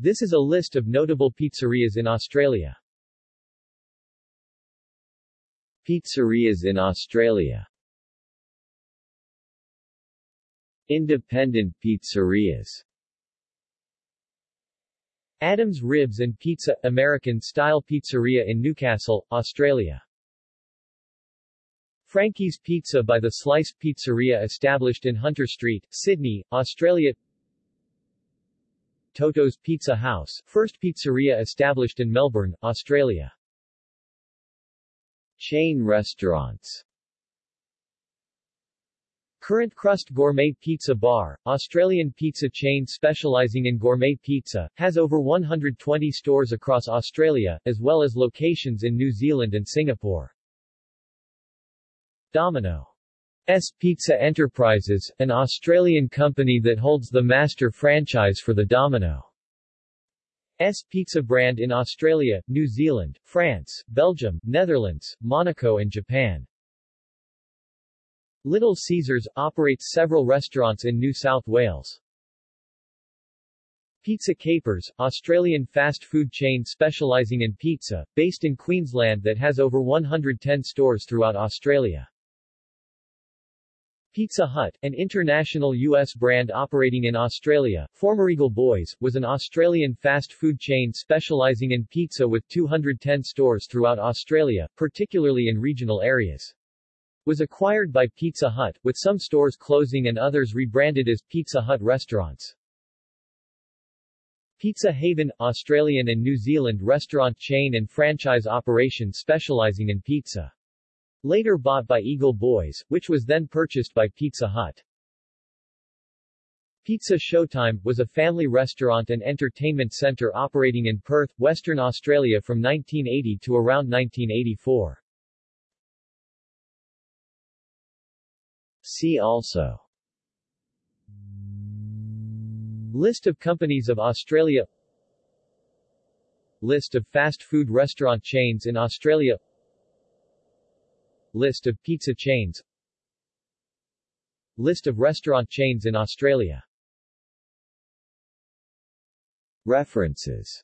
This is a list of notable pizzerias in Australia. Pizzerias in Australia Independent pizzerias Adams Ribs and Pizza, American-style pizzeria in Newcastle, Australia. Frankie's Pizza by the Slice Pizzeria established in Hunter Street, Sydney, Australia Toto's Pizza House, first pizzeria established in Melbourne, Australia. Chain restaurants Current Crust Gourmet Pizza Bar, Australian pizza chain specialising in gourmet pizza, has over 120 stores across Australia, as well as locations in New Zealand and Singapore. Domino S Pizza Enterprises, an Australian company that holds the master franchise for the Domino S pizza brand in Australia, New Zealand, France, Belgium, Netherlands, Monaco and Japan. Little Caesars operates several restaurants in New South Wales. Pizza Capers, Australian fast food chain specialising in pizza, based in Queensland that has over 110 stores throughout Australia. Pizza Hut, an international U.S. brand operating in Australia, former Eagle Boys, was an Australian fast food chain specialising in pizza with 210 stores throughout Australia, particularly in regional areas was acquired by Pizza Hut, with some stores closing and others rebranded as Pizza Hut restaurants. Pizza Haven, Australian and New Zealand restaurant chain and franchise operation specializing in pizza. Later bought by Eagle Boys, which was then purchased by Pizza Hut. Pizza Showtime, was a family restaurant and entertainment centre operating in Perth, Western Australia from 1980 to around 1984. See also List of companies of Australia List of fast food restaurant chains in Australia List of pizza chains. List of restaurant chains in Australia. References